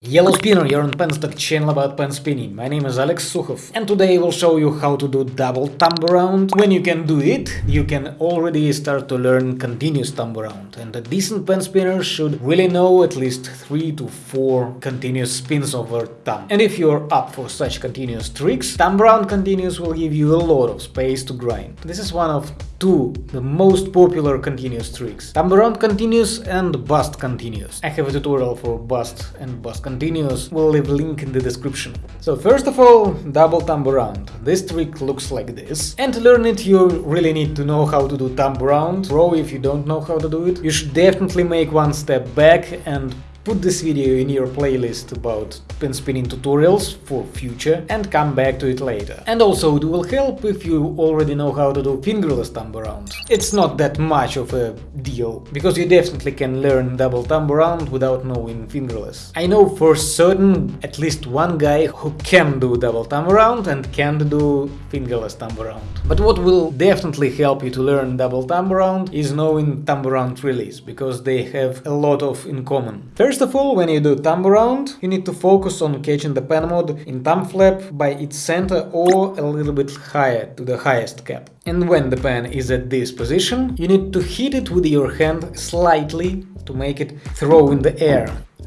Yellow Spinner, you're on Penstock channel about pen spinning. My name is Alex Sukhov and today I will show you how to do double thumb around. When you can do it, you can already start to learn continuous thumb around and a decent pen spinner should really know at least 3 to 4 continuous spins over thumb. And if you're up for such continuous tricks, thumb around continuous will give you a lot of space to grind. This is one of two the most popular continuous tricks. Thumb around continuous and bust continuous. I have a tutorial for bust and bust continuous, we'll leave link in the description. So first of all, double thumb around. This trick looks like this. And to learn it you really need to know how to do thumb around. Pro if you don't know how to do it. You should definitely make one step back and Put this video in your playlist about pen spinning tutorials for future and come back to it later. And also it will help if you already know how to do fingerless thumb around. It's not that much of a deal, because you definitely can learn double thumb around without knowing fingerless. I know for certain at least one guy who can do double thumb around and can do fingerless thumb around. But what will definitely help you to learn double thumb around is knowing thumb around release, because they have a lot of in common. First First of all, when you do thumb around, you need to focus on catching the pen mod in thumb flap by its center or a little bit higher to the highest cap. And when the pen is at this position, you need to hit it with your hand slightly to make it throw in the air.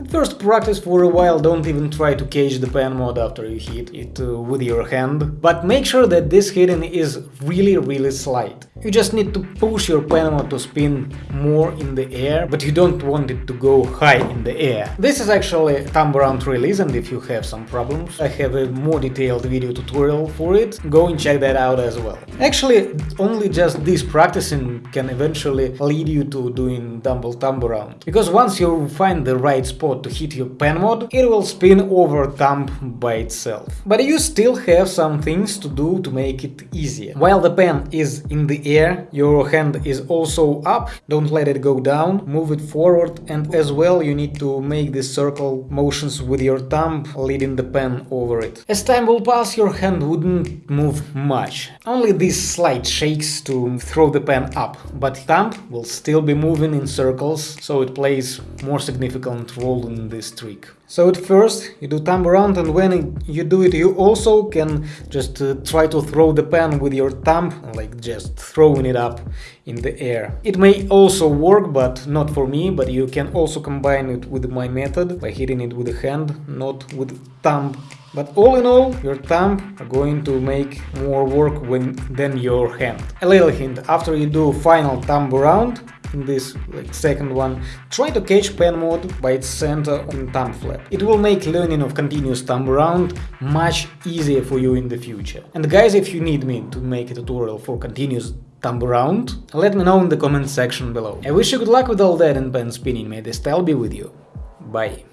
First practice for a while, don't even try to catch the pen mod after you hit it uh, with your hand, but make sure that this hitting is really really slight. You just need to push your pen mod to spin more in the air, but you don't want it to go high in the air. This is actually thumb around release and if you have some problems, I have a more detailed video tutorial for it, go and check that out as well. Actually, only just this practicing can eventually lead you to doing double thumb around, because once you find the right spot to hit your pen mod, it will spin over thumb by itself. But you still have some things to do to make it easier. While the pen is in the air, your hand is also up, don't let it go down, move it forward and as well you need to make the circle motions with your thumb, leading the pen over it. As time will pass your hand wouldn't move much, only these slight shakes to throw the pen up, but thumb will still be moving in circles, so it plays more significant role in this trick. So at first you do thumb around and when you do it you also can just uh, try to throw the pen with your thumb, like just throwing it up in the air. It may also work, but not for me, but you can also combine it with my method by hitting it with the hand, not with thumb. But all in all, your thumb are going to make more work when, than your hand. A little hint, after you do final thumb around, in this like, second one, try to catch pen mod by its center on thumb flap. It will make learning of continuous thumb round much easier for you in the future. And guys, if you need me to make a tutorial for continuous thumb round, let me know in the comment section below. I wish you good luck with all that and pen spinning, may the style be with you. Bye.